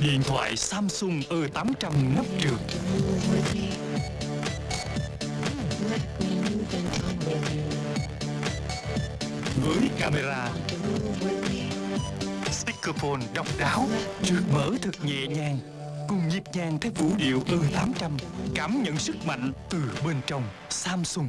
Điện thoại Samsung E800 nắp trượt Với camera, Speakerphone độc đáo Trượt mở thật nhẹ nhàng, Cùng nhịp nhàng theo vũ điệu E800 Cảm nhận sức mạnh từ bên trong Samsung.